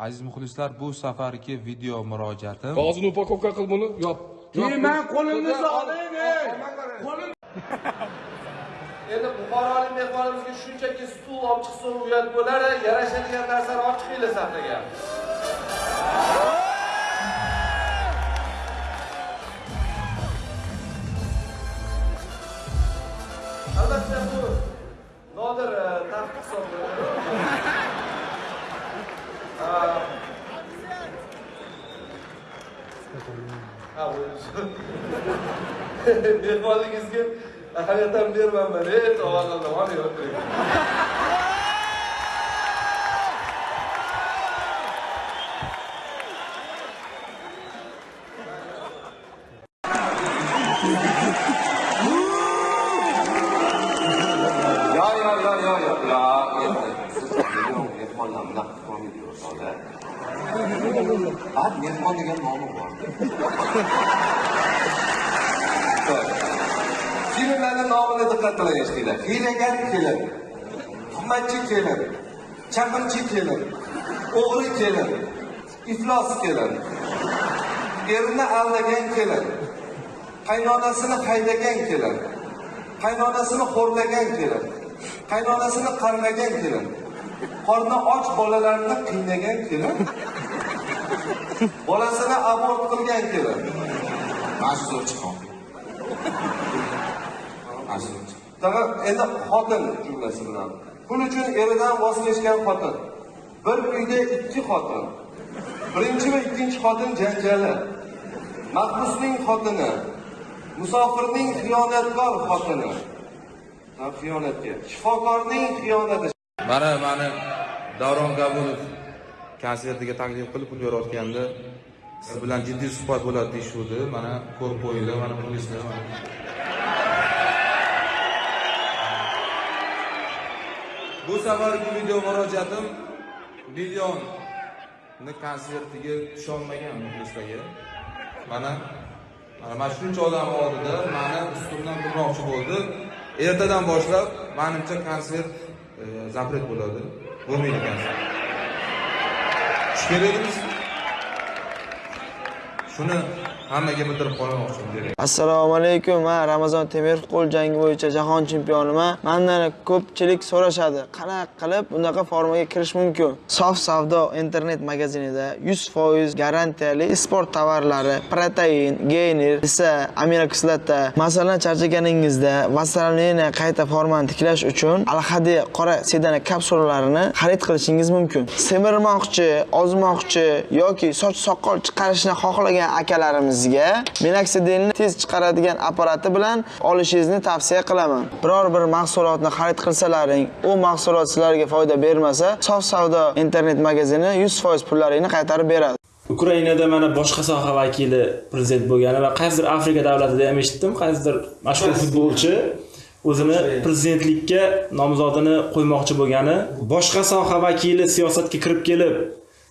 aziz muxlislar bu safargi video murojaatim. Qog'ozini upakovka qil buni, yop. man qo'lingizni oling Endi Buxorolik mehmonimizga shunchaki stul olib chiqsa uyat bo'lar, yarashadigan narsani olib chiqinglar sahnaga. Albatta bu mehmonligizga ahamiyat ham bermayman ey tavakkal mana o'tiring ya ya. Ya ya ya ya mehmonlar bunaqa o'rtoqlar. Ad mehmon degan nomi bor. Filmlarning nomini diqqat bilan eshitinglar. Hiylagar kelin, tuhmatchi kelin, chaqimchi kelin, o'g'ri kelin, iflos kelin, erini aldagan kelin, qaynonasini haydagan kelin, qaynonasini xo'rlagan kelin, qaynonasini qarg'agan kelin, qorni och bolalarni qiynagan kelin, bolasini abort qilgan kelin. Mana chiqon. Tag'in endi xotin jumlasi bilan. Pul uchun eridan voz kechgan xotin. Bir uyda ikki xotin. Birinchi va ikkinchi xotin janjali. Mahbusning xotini. Musofirning xiyonatkor xotini. Ha, xiyonatga. Shifokorning xiyonati. Mana mani davron kabulov konsertiga taklif qilib pul berayotganda siz bilan jiddiy suhbat bo'ladi deyishuvdi. Mana ko'rib qo'yinglar mana muxlislar bu safargi video murojaatim millionni konsertiga tusholmagan muxlislarga mana mana mana shuncha odam oldida mani ustimdan turmoqchi bo'ldi. Ertadan boshlab manimcha konsert e, zapret bo'ladi bo'lmaydi konsert tush kerak emas shuni hammaga bildirib qo'ymoqchiman assalomu alaykum man ramazon temirov qo'l jangi bo'yicha jahon chempioniman mandan ko'pchilik so'rashadi. Qanaqa qilib bunaqa formaga kirish mumkin. Sof savdo internet magazinida 100% garantiyali sport tovarlari protein geyner esa aminokislota masalan charchaganingizda vassaliniyani qayta formani tiklash uchun alhadi qora sedana kapsulalarini xarid qilishingiz mumkin. Semirmoqchi ozmoqchi yoki soch soqol chiqarishni xohlagan akalarimiz sizga minoksidelni tez chiqaradigan apparati bilan olishingizni tavsiya qilaman. Biror bir mahsulotni xarid qilsalaring u mahsulot sizlarga foyda bermasa sof savdo internet magazini 100% pullaringni qaytarib beradi. Ukrainada mana boshqa soha vakili prezident bo'lgani va qaysidir Afrika davlatida ham eshitdim, qaysidir mashhur futbolchi o'zini prezidentlikka nomzodini qo'ymoqchi bo'lgani, boshqa soha vakili siyosatga kirib kelib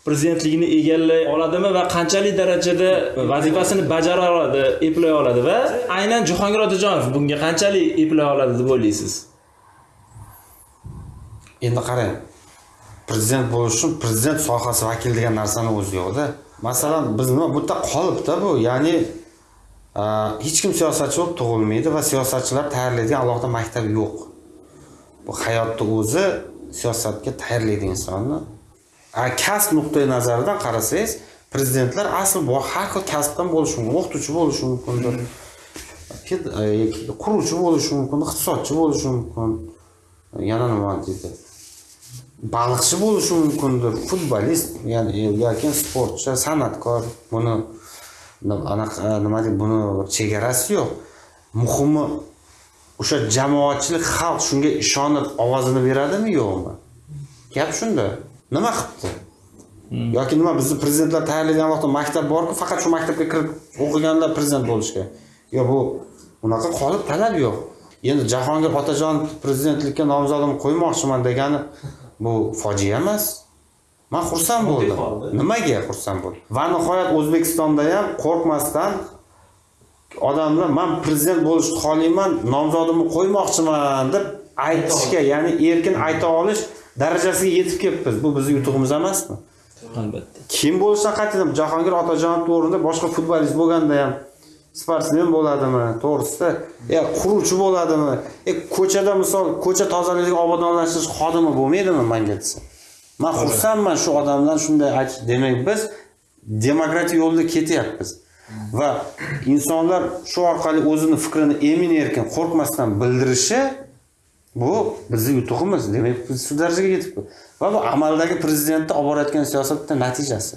prezidentlikni egallay oladimi va qanchalik darajada vazifasini bajara oladi, eplay oladi va aynan Jahongir Otajonov bunga qanchalik eplay oladi deb o'ylaysiz? endi qarang prezident bo'lish uchun prezident sohasi vakili degan narsani o'zi yo'qda masalan biz nima bu yerda qolibdi bu ya'ni hech kim siyosatchi bo'lib tug'ilmaydi va siyosatchilar tayyorlaydigan alohida maktab yo'q. Bu hayotni o'zi siyosatga tayyorlaydi insonni. Kasb nuqtai nazaridan qarasangiz prezidentlar asl har xil kasbdan bo'lishi mumkin o'qituvchi bo'lishi mumkindir. E, quruvchi bo'lishi mumkin iqtisodchi bo'lishi mumkin. E, yana nima deydi? Baliqchi bo'lishi mumkindir futbolist ya'ni e, yoki sportchi san'atkor buni anaqa nima deydi buni bir chegarasi yo'q. Muhimi o'sha jamoatchilik xalq shunga ishonib ovozini beradimi yo'qmi? Gap shunda. Nima qilibdi yoki nima bizni prezidentlar tayyorlaydigan vaqtda maktab borku faqat shu maktabga kirib o'qiganlar prezident bo'lishga? Yo bu unaqa qolib talab yo'q. Endi jahongir otajonov prezidentlikka nomzodimni qo'ymoqchiman degani bu fojia emas. Man xursand bo'ldim. nimaga xursand bo'ldim? Va nihoyat o'zbekistonda ham qo'rqmasdan odamlar man prezident bo'lishni xohlayman nomzodimni qo'ymoqchiman deb aytishga ya'ni erkin ayta olish darajasiga yetib kelibmiz. Bu bizni yutug'imiz emasmi? Albatta. Kim bo'lishidan qat'iy jahongir otajonovni o'rnida boshqa futbolist bo'lganda ham sportsmen bo'ladimi? To'g'risida e quruvchi bo'ladimi? E ko'chada misol ko'cha tozaligini obodonlashtirish xodimi bo'lmaydimi manga desa man xursandman shu odamdan shunday aytish demak biz demokratiya yo'lida ketyapmiz. Va insonlar shu orqali o'zini fikrini emin erkin qo'rqmasdan bildirishi bu bizni yutug'imiz demak biz shu darajaga yetibmiz va bu amaldagi prezidentni olib borayotgan siyosatni natijasi.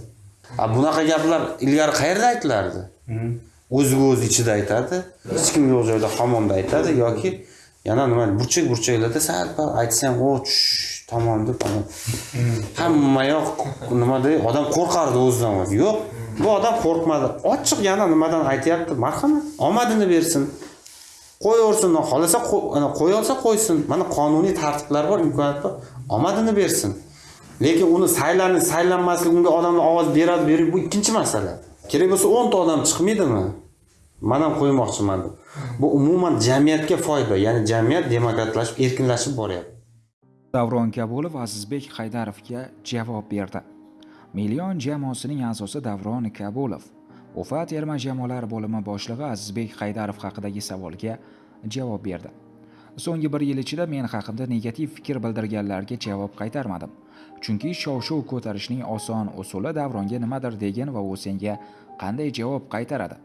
A bunaqa gaplar ilgari qayerda aytilardi? O'ziga o'zi ichida aytadi hech kim yo'q joyda hammomda aytadi yoki yana nima burchak burchaklarda sal pal aytsa ham o tush tamom deb ana hamma yoq nima deydi odam qo'rqardi o'zidan o'zi yo'q bu odam qo'rqmadi. Ochiq yana nimadan aytyapti? Marhamat omadini bersin qo'yaversin xohlasa qo'y- qo'ya olsa qo'ysin. Mana qonuniy tartiblar bor imkoniyat bor. Omadini bersin. Lekin uni saylanib saylanmaslik unga odamlar ovoz beradi berib bu ikkinchi masala. Kerak bo'lsa o'nta odam chiqmaydimi? Man ham qo'ymoqchiman deb. Bu umuman jamiyatga foyda ya'ni jamiyat demokratlashib erkinlashib boryapti. Davron kabulov azizbek haydarovga javob berdi. Million jamoasining a'zosi davron kabulov. Ufa terma jamoalar bo'limi boshlig'i azizbek haydarov haqidagi savolga javob berdi. So'nggi bir yil ichida men haqimda negativ fikr bildirganlarga javob qaytarmadim. Chunki shov shuv ko'tarishning oson usuli davronga nimadir degin va u senga qanday javob qaytaradi?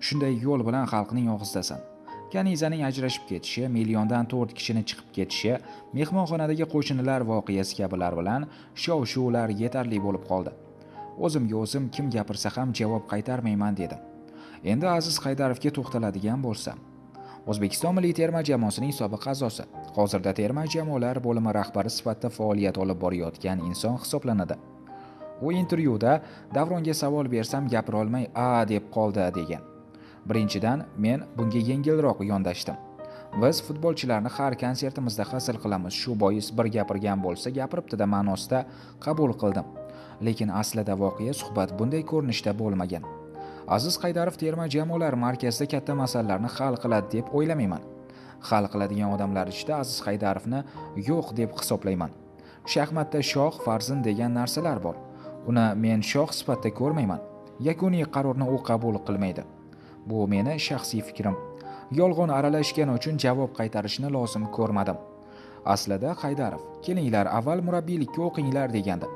Shunday yo'l bilan xalqning og'zidasan kanizaning ajrashib ketishi milliondan to'rt kishini chiqib ketishi mehmonxonadagi qo'shnilar voqeasi kabilar bilan shov shuvlar yetarli bo'lib qoldi. O'zimga o'zim kim gapirsa ham javob qaytarmayman dedim. Endi aziz haydarovga to'xtaladigan bo'lsam o'zbekiston milliy terma jamoasining sobiq a'zosi hozirda terma jamoalar bo'limi rahbari sifatida faoliyat olib borayotgan inson hisoblanadi. U intervyuda davronga savol bersam gapirolmay a deb qoldi degan. Birinchidan men bunga yengilroq yondashdim. Biz futbolchilarni har konsertimizda hazil qilamiz shu bois bir gapirgan bo'lsa gapiribdida ma'nosida qabul qildim. Lekin aslida voqea suhbat bunday ko'rinishda bo'lmagan. Aziz haydarov terma jamoalar markazida katta masalalarni hal qiladi deb o'ylamayman. Hal qiladigan odamlar ichida aziz haydarovni yo'q deb hisoblayman. Shaxmatda shoh farzand degan narsalar bor. Uni men shoh sifatida ko'rmayman. Yakuniy qarorni u qabul qilmaydi. Bu meni shaxsiy fikrim. Yolg'on aralashgani uchun javob qaytarishni lozim ko'rmadim. Aslida haydarov kelinglar avval murabbiylikka o'qinglar degandi.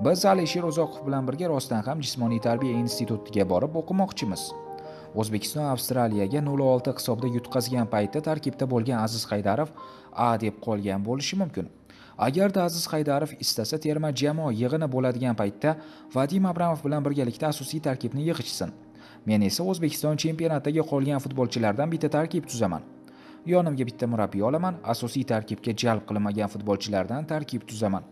Biz alisher uzoqov bilan birga rostdan ham jismoniy tarbiya institutiga borib o'qimoqchimiz. O'zbekiston avstraliyaga 0-6 hisobda yutqazgan paytda tarkibda bo'lgan aziz haydarov a deb qolgan bo'lishi mumkin. Agarda aziz haydarov istasa terma jamoa yig'ini bo'ladigan paytda vadim abramov bilan birgalikda asosiy tarkibni yig'ishsin men esa o'zbekiston chempionatidagi qolgan futbolchilardan bitta tarkib tuzaman. Yonimga bitta murabbiy olaman asosiy tarkibga jalb qilinmagan futbolchilardan tarkib tuzaman.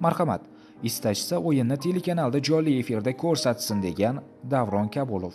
Marhamat istashsa o'yinni telekanalda jonli efirda ko'rsatsin degan davron kabulov